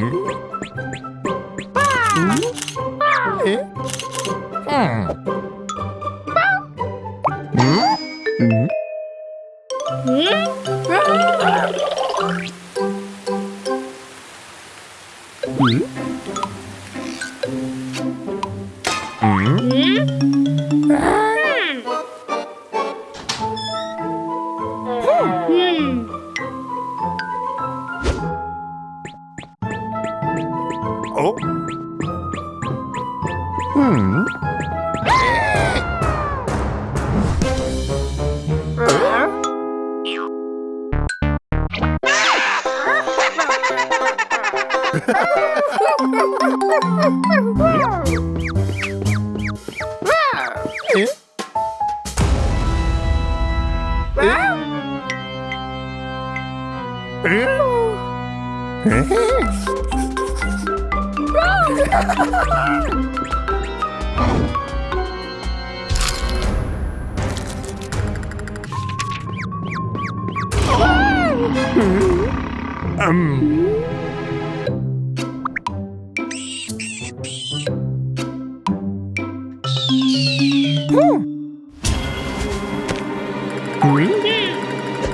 Mm-hmm. 이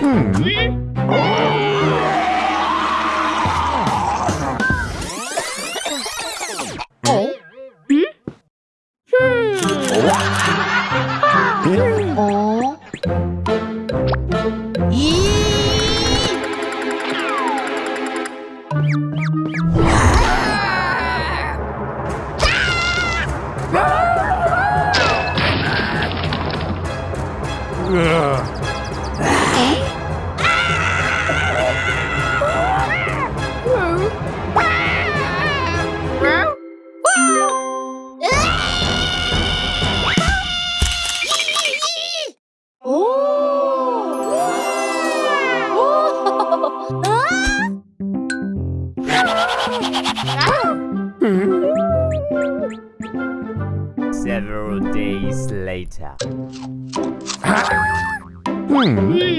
Several Hmm.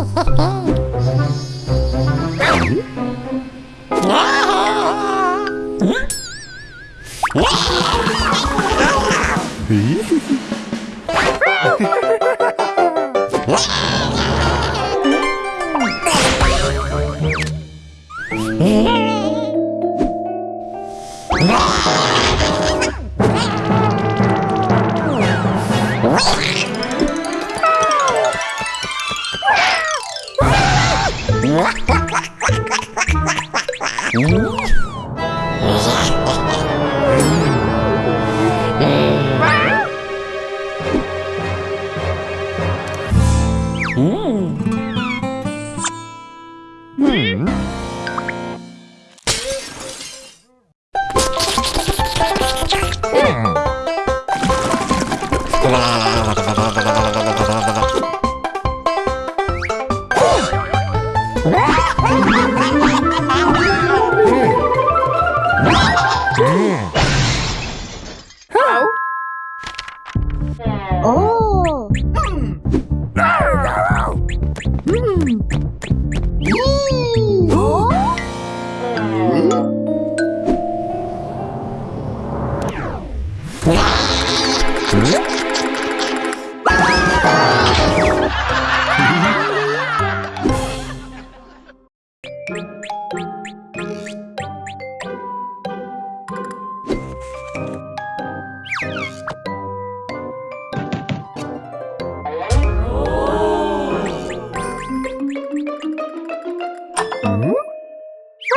Ha ha ha! Hmm.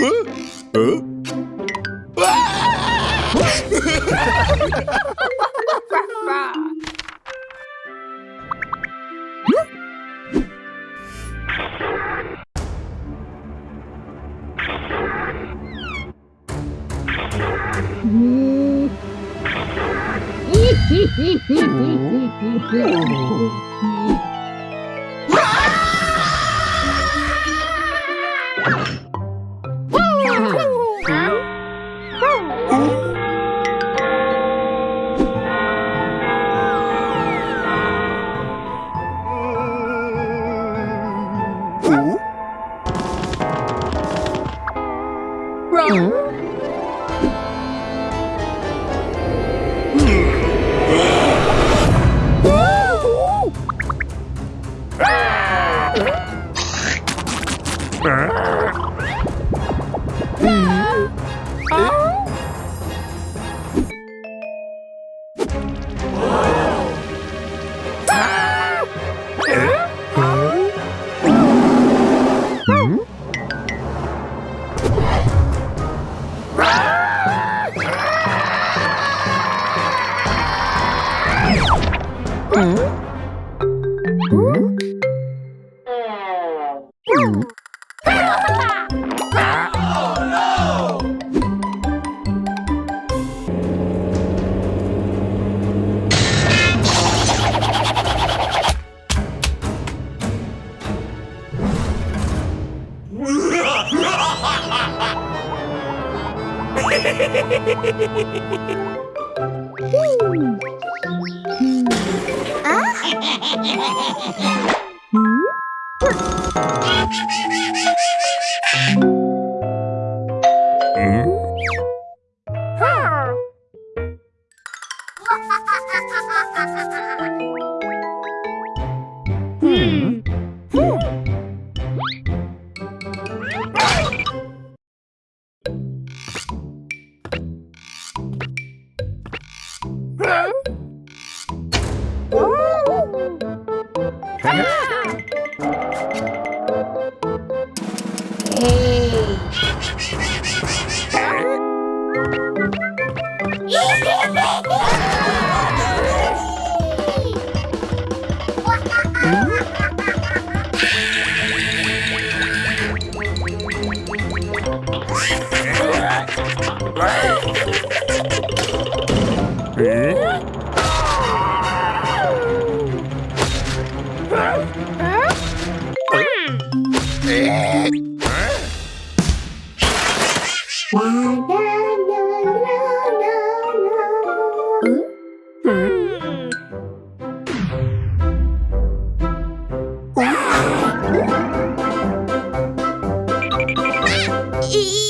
Oh. Hehehehe 嗯，不是。E?